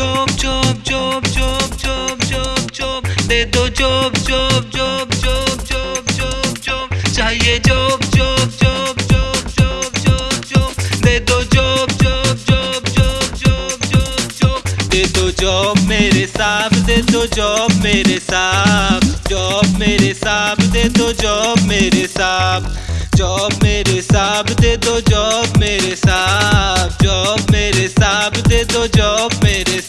Job job job job job job दे दो job job job job job job job चाहिए job job job job job job job दे दो job job job job job job job दे दो job मेरे साहब दे दो job मेरे साहब job मेरे साहब दे दो जॉब मेरे साहब जॉब मेरे साहब दे दो जॉब मेरे साहब जॉब मेरे साहब दे दो जॉब मेरे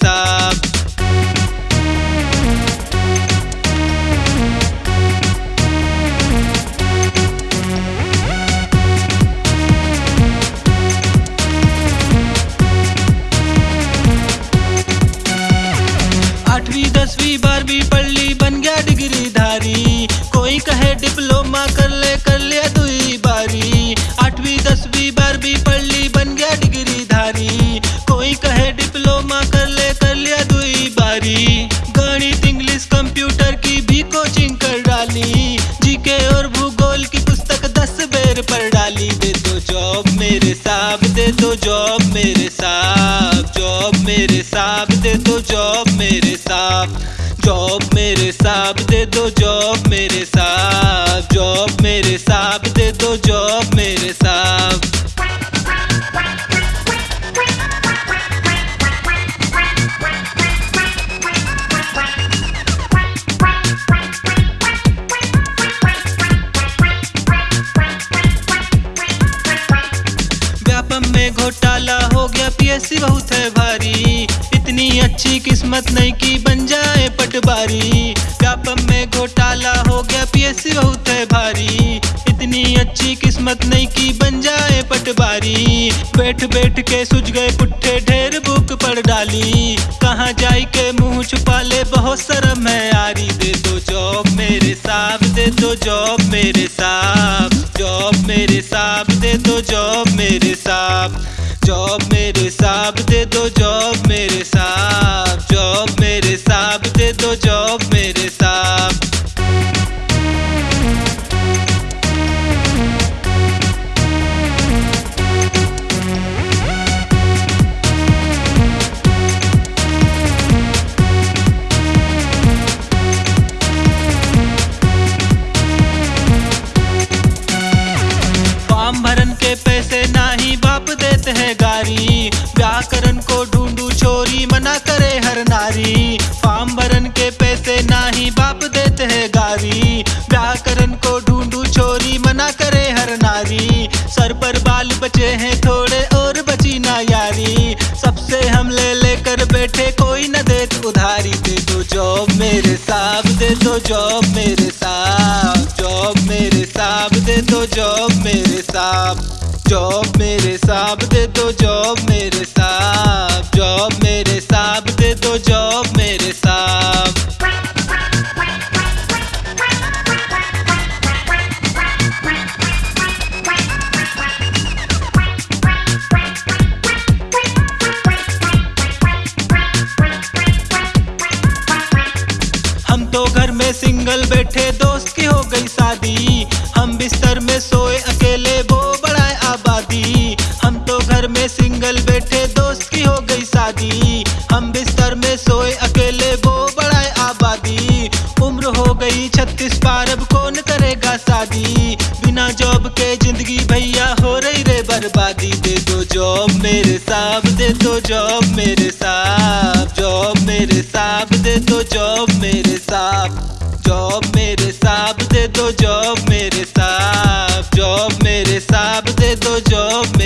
दसवीं, बारहवीं पढ़ ली बन गया डिग्री धारी कोई कहे डिप्लोमा कर ले, कर लिया दुई बारी। आठवीं, दसवीं, बारहवीं पढ़ ली बन गया डिग्री धारी कोई कहे डिप्लोमा कर ले, कर लिया दुई बारी। गणित, इंग्लिश, कंप्यूटर की भी कोचिंग कर डाली। जीके और भूगोल की पुस्तक दस बेर पढ़ डाली। दे दो जॉब मेरे साहब, दे दो जॉब मेरे मेरे साहब दे दो जॉब मेरे साहब। जॉब मेरे साहब दे दो जॉब मेरे साहब। जॉब मेरे साहब दे दो जॉब मेरे साहब। में घोटाला हो गया पीएससी बहुत है अच्छी किस्मत नहीं की बन जाए पटवारी। व्यापम में घोटाला हो गया, पीएससी बहुत है भारी। इतनी अच्छी किस्मत नहीं की बन जाए पटवारी। बैठ बैठ के सुझ गए पुट्ठे, ढेर बुक पढ़ डाली। कहाँ जाई के मुँह छुपा ले बहुत शर्म है यारी। दे दो जॉब मेरे साहब, दे दो जॉब मेरे साहब। जॉब मेरे साहब, दे दो जॉब मेरे साहब। जॉब मेरे साहब, दे दो नारी। फॉर्म भरन के पैसे ना ही बाप देते हैं गारी। व्याकरण को ढूंढू छोरी मना करे हर नारी। सर पर बाल बचे हैं थोड़े और बची ना यारी। सबसे हम ले लेकर बैठे, कोई न दे उधारी। दे दो जॉब मेरे साहब, दे दो जॉब मेरे साहब। जॉब मेरे साहब, दे दो जॉब मेरे साहब। जॉब मेरे साहब, दे दो जॉब मेरे साहब। जॉब मेरे साहब शादी हम बिस्तर में सोए, अकेले वो बढ़ाए आबादी। हम तो घर में सिंगल बैठे, दोस्त की हो गई शादी। हम बिस्तर में सोए, अकेले वो बढ़ाए आबादी। उम्र हो गई छत्तीस पार, अब कौन करेगा शादी? बिना जॉब के ज़िंदगी भैया, हो रही रे बर्बादी। दे दो जॉब मेरे साहब, दे दो जॉब मेरे साहब। जॉब मेरे साहब, दे दो जॉब मेरे साहब। जॉब मेरे साहब दे दो जॉब मेरे साहब जॉब मेरे साहब दे दो जॉब